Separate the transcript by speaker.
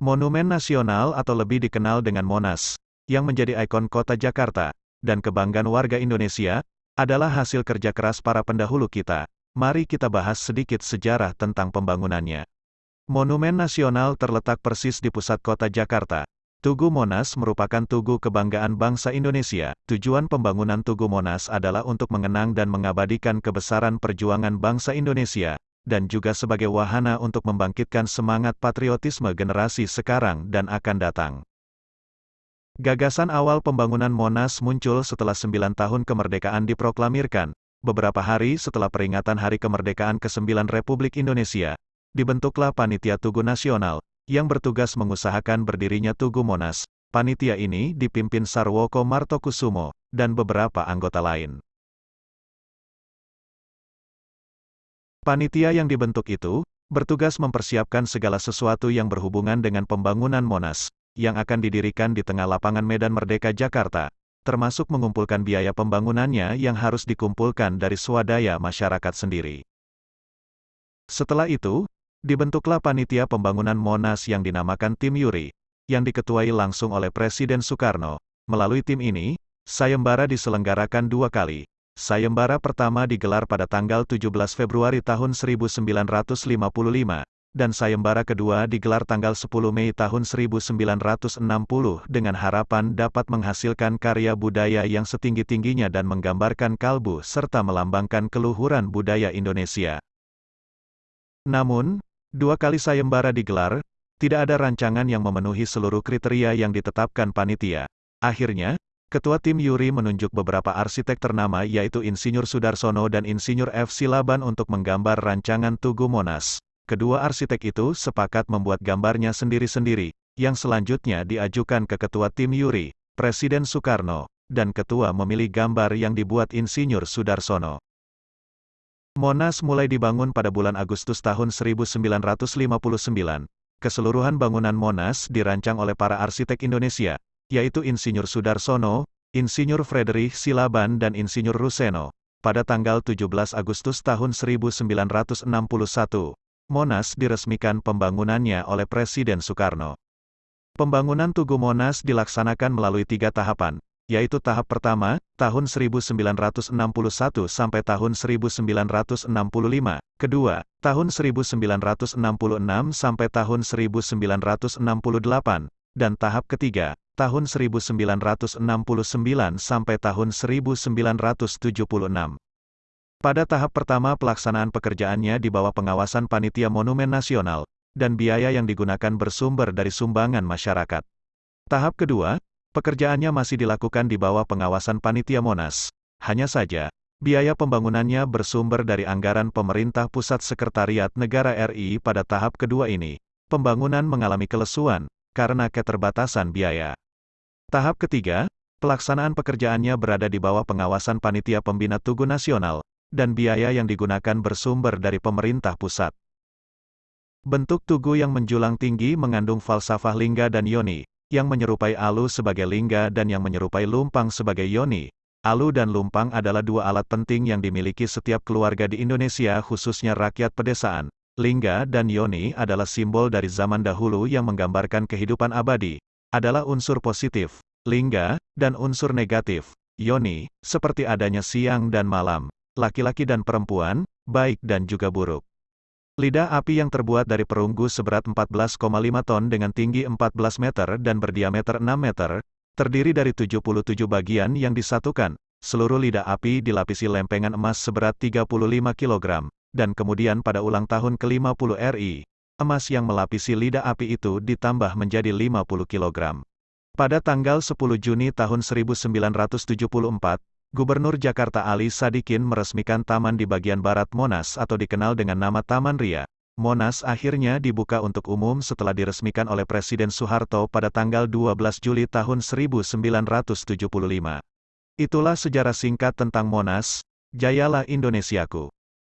Speaker 1: Monumen Nasional atau lebih dikenal dengan Monas, yang menjadi ikon kota Jakarta, dan kebanggaan warga Indonesia, adalah hasil kerja keras para pendahulu kita. Mari kita bahas sedikit sejarah tentang pembangunannya. Monumen Nasional terletak persis di pusat kota Jakarta. Tugu Monas merupakan tugu kebanggaan bangsa Indonesia. Tujuan pembangunan Tugu Monas adalah untuk mengenang dan mengabadikan kebesaran perjuangan bangsa Indonesia, dan juga sebagai wahana untuk membangkitkan semangat patriotisme generasi sekarang dan akan datang. Gagasan awal pembangunan Monas muncul setelah sembilan tahun kemerdekaan diproklamirkan, beberapa hari setelah peringatan Hari Kemerdekaan ke-9 Republik Indonesia, dibentuklah Panitia Tugu Nasional, yang bertugas mengusahakan berdirinya Tugu Monas. Panitia ini dipimpin Sarwoko Martokusumo, dan beberapa anggota lain. Panitia yang dibentuk itu, bertugas mempersiapkan segala sesuatu yang berhubungan dengan pembangunan Monas, yang akan didirikan di tengah lapangan Medan Merdeka Jakarta, termasuk mengumpulkan biaya pembangunannya yang harus dikumpulkan dari swadaya masyarakat sendiri. Setelah itu, dibentuklah panitia pembangunan Monas yang dinamakan Tim Yuri, yang diketuai langsung oleh Presiden Soekarno. Melalui tim ini, sayembara diselenggarakan dua kali, Sayembara pertama digelar pada tanggal 17 Februari tahun 1955, dan sayembara kedua digelar tanggal 10 Mei tahun 1960 dengan harapan dapat menghasilkan karya budaya yang setinggi-tingginya dan menggambarkan kalbu serta melambangkan keluhuran budaya Indonesia. Namun, dua kali sayembara digelar, tidak ada rancangan yang memenuhi seluruh kriteria yang ditetapkan panitia. Akhirnya, Ketua tim Yuri menunjuk beberapa arsitek ternama yaitu Insinyur Sudarsono dan Insinyur F. Silaban untuk menggambar rancangan Tugu Monas. Kedua arsitek itu sepakat membuat gambarnya sendiri-sendiri, yang selanjutnya diajukan ke Ketua tim Yuri, Presiden Soekarno, dan Ketua memilih gambar yang dibuat Insinyur Sudarsono. Monas mulai dibangun pada bulan Agustus tahun 1959. Keseluruhan bangunan Monas dirancang oleh para arsitek Indonesia, yaitu Insinyur Sudarsono, Insinyur Frederick Silaban dan Insinyur Ruseno. Pada tanggal 17 Agustus tahun 1961, Monas diresmikan pembangunannya oleh Presiden Soekarno. Pembangunan Tugu Monas dilaksanakan melalui tiga tahapan, yaitu tahap pertama, tahun 1961 sampai tahun 1965, kedua, tahun 1966 sampai tahun 1968, dan tahap ketiga, tahun 1969 sampai tahun 1976. Pada tahap pertama pelaksanaan pekerjaannya di bawah pengawasan Panitia Monumen Nasional, dan biaya yang digunakan bersumber dari sumbangan masyarakat. Tahap kedua, pekerjaannya masih dilakukan di bawah pengawasan Panitia Monas. Hanya saja, biaya pembangunannya bersumber dari anggaran pemerintah pusat Sekretariat Negara RI pada tahap kedua ini. Pembangunan mengalami kelesuan, karena keterbatasan biaya. Tahap ketiga, pelaksanaan pekerjaannya berada di bawah pengawasan Panitia Pembina Tugu Nasional, dan biaya yang digunakan bersumber dari pemerintah pusat. Bentuk tugu yang menjulang tinggi mengandung falsafah lingga dan yoni, yang menyerupai alu sebagai lingga dan yang menyerupai lumpang sebagai yoni. Alu dan lumpang adalah dua alat penting yang dimiliki setiap keluarga di Indonesia khususnya rakyat pedesaan. Lingga dan yoni adalah simbol dari zaman dahulu yang menggambarkan kehidupan abadi, adalah unsur positif, lingga, dan unsur negatif, yoni, seperti adanya siang dan malam, laki-laki dan perempuan, baik dan juga buruk. Lidah api yang terbuat dari perunggu seberat 14,5 ton dengan tinggi 14 meter dan berdiameter 6 meter, terdiri dari 77 bagian yang disatukan. Seluruh lidah api dilapisi lempengan emas seberat 35 kg, dan kemudian pada ulang tahun ke-50 RI, emas yang melapisi lidah api itu ditambah menjadi 50 kg. Pada tanggal 10 Juni tahun 1974, Gubernur Jakarta Ali Sadikin meresmikan taman di bagian barat Monas atau dikenal dengan nama Taman Ria. Monas akhirnya dibuka untuk umum setelah diresmikan oleh Presiden Soeharto pada tanggal 12 Juli tahun 1975. Itulah sejarah singkat tentang Monas, Jayalah Indonesiaku.